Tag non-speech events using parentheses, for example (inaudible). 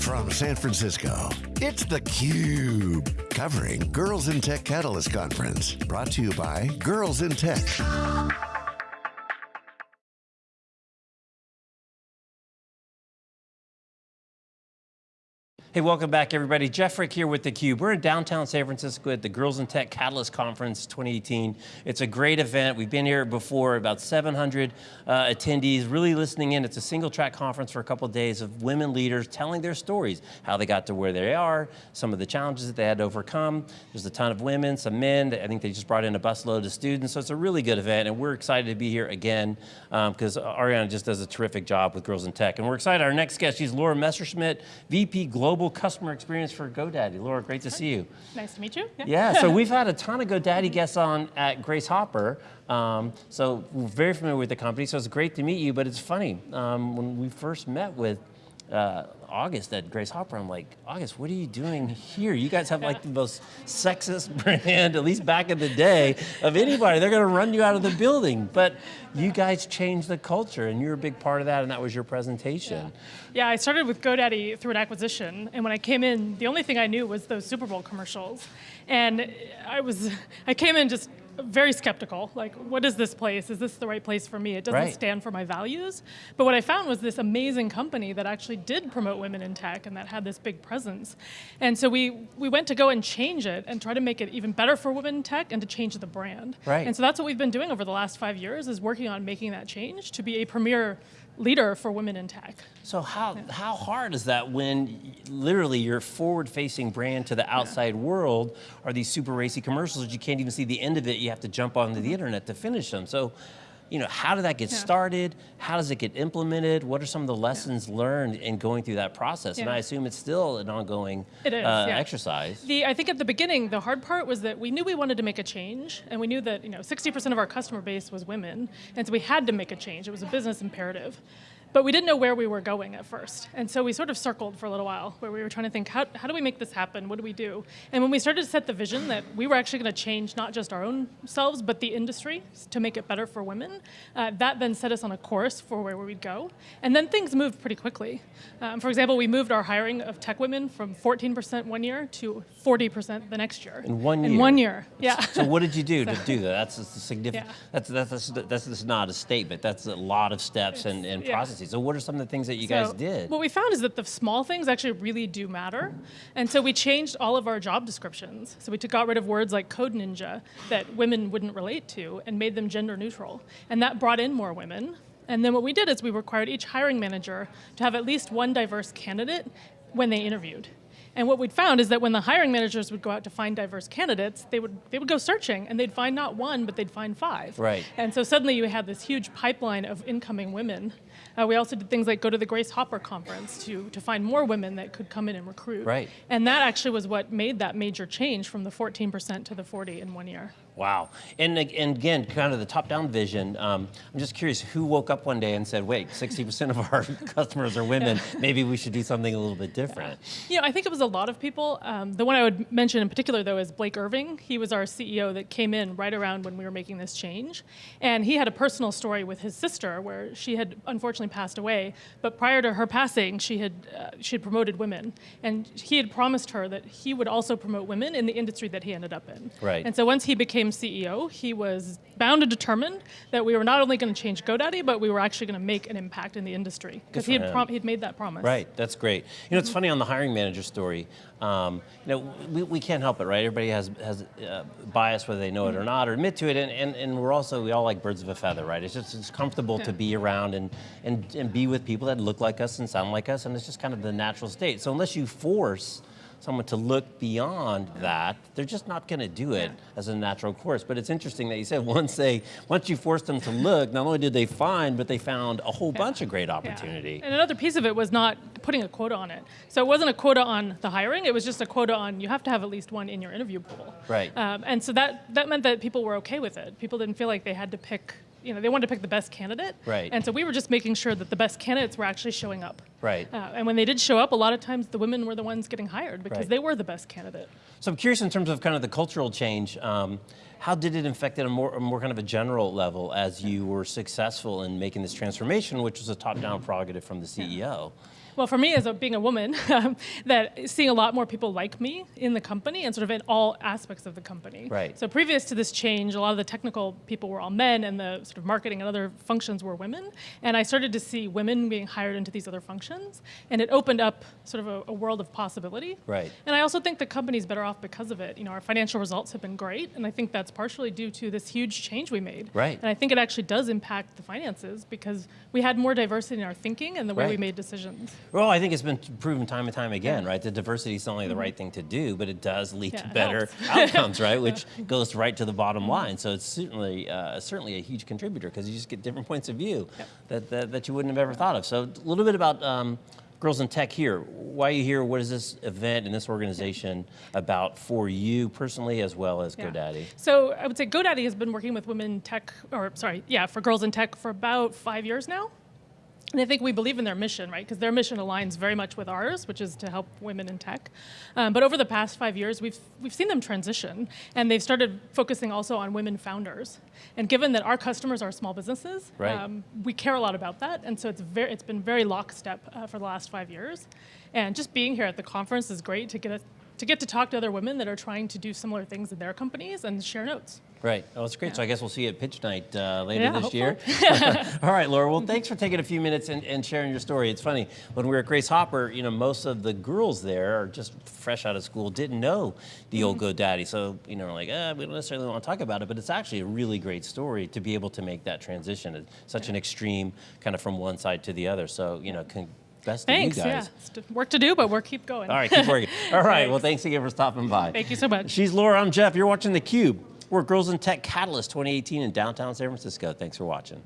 from San Francisco, it's theCUBE, covering Girls in Tech Catalyst Conference. Brought to you by Girls in Tech. Hey, welcome back everybody. Jeff Frick here with theCUBE. We're in downtown San Francisco at the Girls in Tech Catalyst Conference 2018. It's a great event. We've been here before, about 700 uh, attendees really listening in. It's a single track conference for a couple of days of women leaders telling their stories, how they got to where they are, some of the challenges that they had to overcome. There's a ton of women, some men. I think they just brought in a busload of students, so it's a really good event and we're excited to be here again because um, Adriana just does a terrific job with Girls in Tech. And we're excited, our next guest, she's Laura Messerschmidt, VP Global global customer experience for GoDaddy. Laura, great to see you. Nice to meet you. Yeah, yeah so (laughs) we've had a ton of GoDaddy guests on at Grace Hopper. Um, so we're very familiar with the company, so it's great to meet you, but it's funny, um, when we first met with uh, August at Grace Hopper, I'm like, August, what are you doing here? You guys have like the most sexist (laughs) brand, at least back in the day, of anybody. They're going to run you out of the building. But you guys changed the culture and you're a big part of that and that was your presentation. Yeah, yeah I started with GoDaddy through an acquisition and when I came in, the only thing I knew was those Super Bowl commercials. And I was, I came in just very skeptical, like what is this place? Is this the right place for me? It doesn't right. stand for my values. But what I found was this amazing company that actually did promote women in tech and that had this big presence. And so we, we went to go and change it and try to make it even better for women in tech and to change the brand. Right. And so that's what we've been doing over the last five years is working on making that change to be a premier leader for women in tech. So how, yeah. how hard is that when literally your forward-facing brand to the outside yeah. world are these super racy commercials that you can't even see the end of it, you have to jump onto the internet to finish them. So you know, how did that get yeah. started? How does it get implemented? What are some of the lessons yeah. learned in going through that process? Yeah. And I assume it's still an ongoing it is, uh, exercise. The, I think at the beginning, the hard part was that we knew we wanted to make a change, and we knew that you know 60% of our customer base was women, and so we had to make a change. It was a business imperative. But we didn't know where we were going at first. And so we sort of circled for a little while where we were trying to think, how, how do we make this happen? What do we do? And when we started to set the vision that we were actually going to change not just our own selves, but the industry to make it better for women, uh, that then set us on a course for where we'd go. And then things moved pretty quickly. Um, for example, we moved our hiring of tech women from 14% one year to 40% the next year. In one year? In one year, yeah. So what did you do to (laughs) do that? That's a significant, yeah. that's, that's, that's, that's, that's, not a statement, that's a lot of steps and, and yeah. processes. So what are some of the things that you so guys did? What we found is that the small things actually really do matter. And so we changed all of our job descriptions. So we took, got rid of words like code ninja that women wouldn't relate to and made them gender neutral. And that brought in more women. And then what we did is we required each hiring manager to have at least one diverse candidate when they interviewed. And what we'd found is that when the hiring managers would go out to find diverse candidates, they would, they would go searching and they'd find not one, but they'd find five. Right. And so suddenly you had this huge pipeline of incoming women. Uh, we also did things like go to the Grace Hopper conference to, to find more women that could come in and recruit. Right. And that actually was what made that major change from the 14% to the 40 in one year. Wow, and, and again, kind of the top-down vision, um, I'm just curious, who woke up one day and said, wait, 60% of (laughs) our customers are women, maybe we should do something a little bit different? Yeah. You know, I think it was a lot of people. Um, the one I would mention in particular, though, is Blake Irving. He was our CEO that came in right around when we were making this change. And he had a personal story with his sister where she had unfortunately passed away, but prior to her passing, she had, uh, she had promoted women. And he had promised her that he would also promote women in the industry that he ended up in. Right. And so once he became CEO, he was bound and determined that we were not only going to change GoDaddy, but we were actually going to make an impact in the industry because he had he had made that promise. Right, that's great. You know, it's funny on the hiring manager story. Um, you know, we, we can't help it, right? Everybody has has uh, bias whether they know it or not or admit to it, and, and, and we're also we all like birds of a feather, right? It's just it's comfortable yeah. to be around and and and be with people that look like us and sound like us, and it's just kind of the natural state. So unless you force someone to look beyond that, they're just not going to do it yeah. as a natural course. But it's interesting that you said (laughs) once they, once you forced them to look, not only did they find, but they found a whole yeah. bunch of great opportunity. Yeah. And another piece of it was not putting a quota on it. So it wasn't a quota on the hiring, it was just a quota on you have to have at least one in your interview pool. Right. Um, and so that, that meant that people were okay with it. People didn't feel like they had to pick you know, they wanted to pick the best candidate. Right. And so we were just making sure that the best candidates were actually showing up. Right. Uh, and when they did show up, a lot of times the women were the ones getting hired because Right. they were the best candidate. So I'm curious in terms of kind of the cultural change. Um, how did it affect at a more, a more kind of a general level as you were successful in making this transformation, which was a top-down mm-hmm. prerogative from the CEO? Well, for me, as a, being a woman, (laughs) that seeing a lot more people like me in the company and sort of in all aspects of the company. Right. So previous to this change, a lot of the technical people were all men, and the sort of marketing and other functions were women. And I started to see women being hired into these other functions, and it opened up sort of a, a world of possibility. Right. And I also think the company's better off because of it. You know, our financial results have been great, and I think that's partially due to this huge change we made. Right. And I think it actually does impact the finances because we had more diversity in our thinking and the way we made decisions. Well, I think it's been proven time and time again, right? That diversity is not only the right thing to do, but it does lead Mm-hmm. Yeah, to better (laughs) outcomes, right? Which goes right to the bottom line. So it's certainly uh, certainly a huge contributor because you just get different points of view that, that that you wouldn't have ever thought of. So a little bit about. Um, Girls in Tech here. Why are you here? What is this event and this organization about for you personally as well as Yeah. GoDaddy? So I would say GoDaddy has been working with women in tech, or sorry, yeah, for girls in tech for about five years now. And I think we believe in their mission, right? Because their mission aligns very much with ours, which is to help women in tech. Um, but over the past five years, we've we've seen them transition, and they've started focusing also on women founders. And given that our customers are small businesses, Right. um, we care a lot about that, and so it's very it's been very lockstep uh, for the last five years. And just being here at the conference is great to get a, to get to talk to other women that are trying to do similar things in their companies and share notes. Right. Oh, that's great. So I guess we'll see you at Pitch Night uh, later Yeah, this year. hopefully. (laughs) (laughs) All right, Laura. Well, thanks for taking a few minutes and, and sharing your story. It's funny when we were at Grace Hopper. You know, most of the girls there are just fresh out of school, didn't know the old Mm-hmm. GoDaddy. So you know, like, uh, we don't necessarily want to talk about it, but it's actually a really great story to be able to make that transition. It's such an extreme, kind of from one side to the other. So you know, best Thanks. Yeah, guys. it's t- work to do, but we're keep going. All right, keep working. All right. (laughs) Well, Thanks. thanks again for stopping by. Thank you so much. She's Laura. I'm Jeff. You're watching theCUBE. We're Girls in Tech Catalyst 2018 in downtown San Francisco. Thanks for watching.